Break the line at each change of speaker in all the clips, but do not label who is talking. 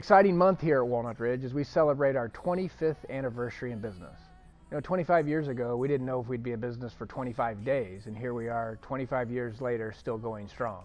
exciting month here at Walnut Ridge as we celebrate our 25th anniversary in business. You know, 25 years ago, we didn't know if we'd be in business for 25 days, and here we are 25 years later, still going strong.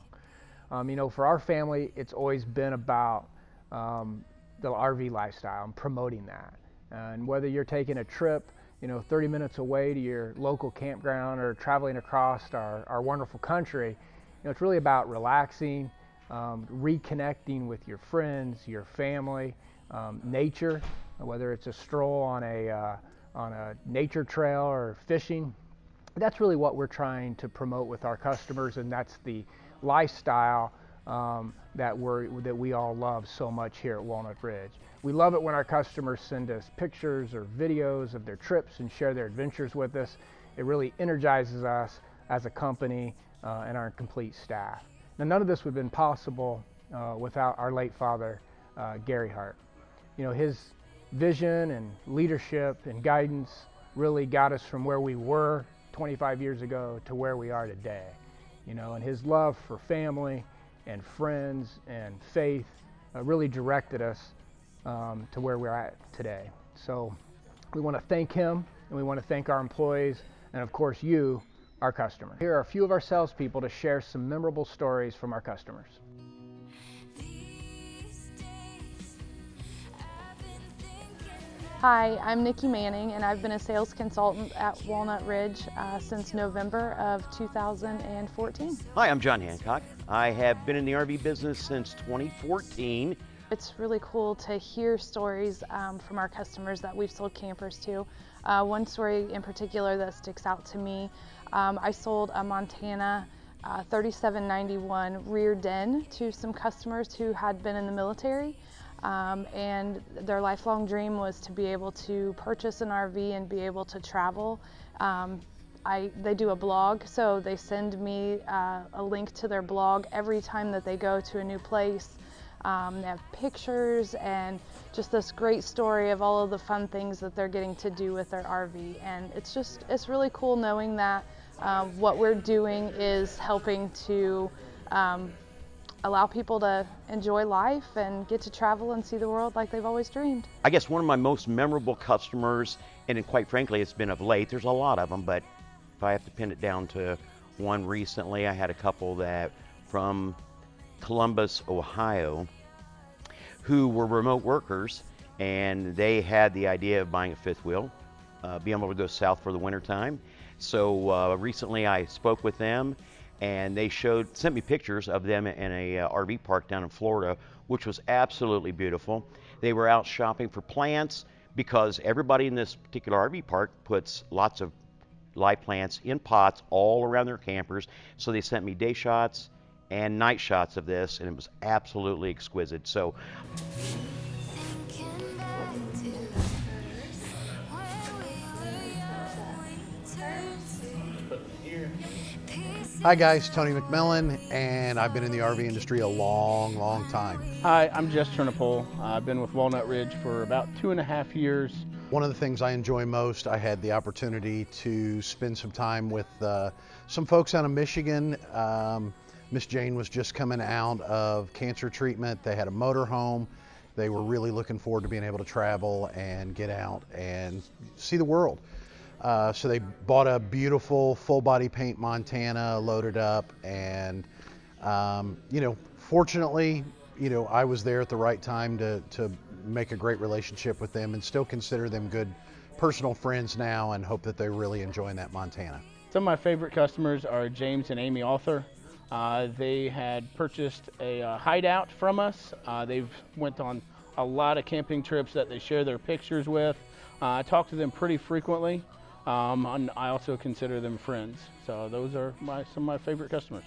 Um, you know, for our family, it's always been about um, the RV lifestyle and promoting that. And whether you're taking a trip, you know, 30 minutes away to your local campground or traveling across our, our wonderful country, you know, it's really about relaxing, um, reconnecting with your friends, your family, um, nature, whether it's a stroll on a, uh, on a nature trail or fishing. That's really what we're trying to promote with our customers, and that's the lifestyle um, that, we that we all love so much here at Walnut Ridge. We love it when our customers send us pictures or videos of their trips and share their adventures with us. It really energizes us as a company uh, and our complete staff. Now, none of this would have been possible uh, without our late father, uh, Gary Hart. You know, his vision and leadership and guidance really got us from where we were 25 years ago to where we are today. You know, and his love for family and friends and faith uh, really directed us um, to where we're at today. So we want to thank him and we want to thank our employees and of course you our customer. Here are a few of our salespeople to share some memorable stories from our customers.
Hi, I'm Nikki Manning and I've been a sales consultant at Walnut Ridge uh, since November of 2014.
Hi, I'm John Hancock. I have been in the RV business since 2014.
It's really cool to hear stories um, from our customers that we've sold campers to. Uh, one story in particular that sticks out to me um, I sold a Montana uh, 3791 rear den to some customers who had been in the military. Um, and their lifelong dream was to be able to purchase an RV and be able to travel. Um, I, they do a blog, so they send me uh, a link to their blog every time that they go to a new place. Um, they have pictures and just this great story of all of the fun things that they're getting to do with their RV. And it's just, it's really cool knowing that um, what we're doing is helping to um, allow people to enjoy life and get to travel and see the world like they've always dreamed.
I guess one of my most memorable customers, and quite frankly, it's been of late, there's a lot of them, but if I have to pin it down to one recently, I had a couple that from Columbus, Ohio, who were remote workers and they had the idea of buying a fifth wheel, uh, being able to go south for the winter time. So uh, recently I spoke with them and they showed, sent me pictures of them in a uh, RV park down in Florida, which was absolutely beautiful. They were out shopping for plants because everybody in this particular RV park puts lots of live plants in pots all around their campers. So they sent me day shots and night shots of this and it was absolutely exquisite. So
Hi guys, Tony McMillan, and I've been in the RV industry a long, long time.
Hi, I'm Jess Turnipole. I've been with Walnut Ridge for about two and a half years.
One of the things I enjoy most, I had the opportunity to spend some time with uh, some folks out of Michigan. Um, Miss Jane was just coming out of cancer treatment. They had a motor home. They were really looking forward to being able to travel and get out and see the world. Uh, so they bought a beautiful full body paint Montana, loaded up, and um, you know, fortunately, you know, I was there at the right time to to make a great relationship with them, and still consider them good personal friends now, and hope that they're really enjoying that Montana.
Some of my favorite customers are James and Amy Arthur. Uh, they had purchased a uh, hideout from us. Uh, they've went on a lot of camping trips that they share their pictures with. Uh, I talk to them pretty frequently. Um, and I also consider them friends. So those are my, some of my favorite customers.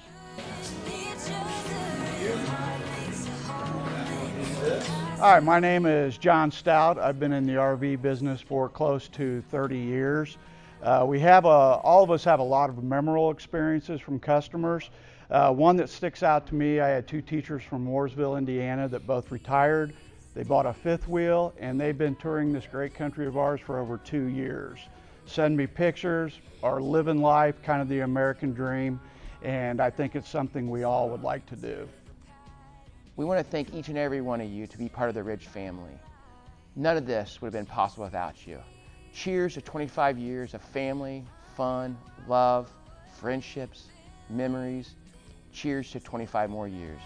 Hi, my name is John Stout. I've been in the RV business for close to 30 years. Uh, we have a, all of us have a lot of memorable experiences from customers. Uh, one that sticks out to me, I had two teachers from Mooresville, Indiana that both retired. They bought a fifth wheel and they've been touring this great country of ours for over two years send me pictures, are living life, kind of the American dream, and I think it's something we all would like to do.
We want to thank each and every one of you to be part of the Ridge family. None of this would have been possible without you. Cheers to 25 years of family, fun, love, friendships, memories. Cheers to 25 more years.